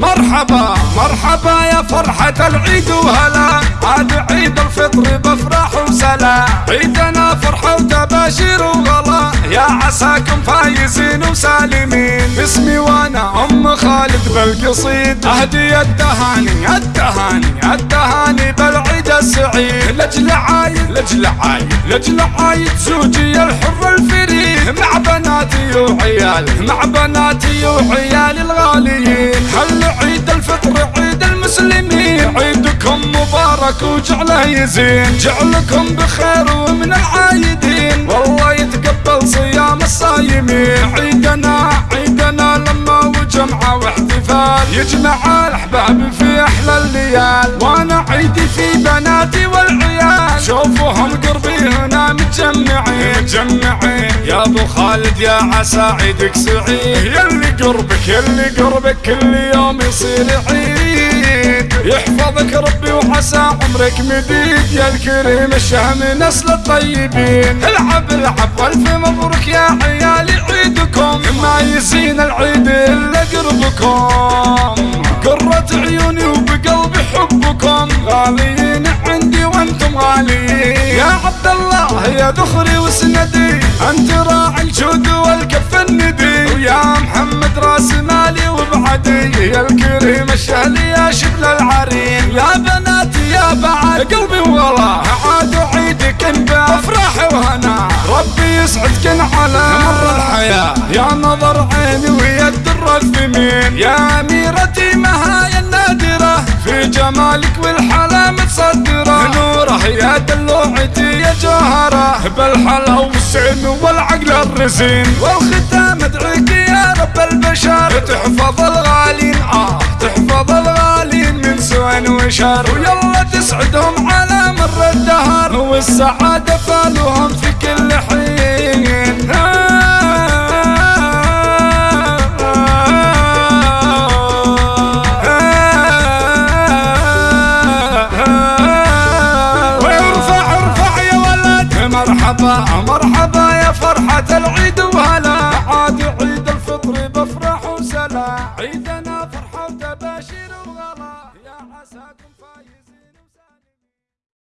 مرحبا مرحبا يا فرحة العيد وهلا. عاد عيد الفطر بفرح وسلا. عيدنا فرحة وتباشير وغلا. يا عساكم فايزين وسالمين. باسمي وأنا أم خالد بالقصيد. أهدي التهاني التهاني التهاني بالعيد السعيد. لجل عايد لجل عايد لجل عايد. زوجي الحر الفريد. مع بناتي وعيالي مع بناتي وعيالي الغاليين مبارك وجعله يزين. جعلكم بخير ومن العايدين. والله يتقبل صيام الصايمين. عيدنا عيدنا لما وجمعة واحتفال. يجمع الأحباب في أحلى الليال. وأنا عيدي في بناتي والعيال. شوفوهم قربي هنا متجمعين. متجمعين. يا أبو خالد يا عسى عيدك سعيد. يلي قربك يلي قربك كل يوم يصير عيد. وعسى عمرك مديد يا الكريم الشهم نسل الطيبين. العب العب والف مبروك يا عيالي عيدكم. ما يزين العيد إلا قربكم. قرة عيوني وبقلبي حبكم. غاليين عندي وأنتم غاليين. يا عبد الله يا ذخري وسندي. أنت راعي الجود والكف شبل العرين. يا بناتي يا بعد. قلبي والله عاد عيدك بافراح وهنا ربي يسعدكن على. مر الحياة. يا نظر عيني ويا الدر الثمين. يا أميرتي مهاي النادرة. في جمالك والحلا متصدرة. نوره يا دلوعتي يا جوهرة. بالحلا والسعن والعقل الرزين. والختام ادعيك يا رب البشر. تحفظ الغالين. آه. سوء وشر. ويلا تسعدهم على مر الدهر. والسعادة فالهم في كل حين. مرحبا مرحبا يا فرحة العيد. passado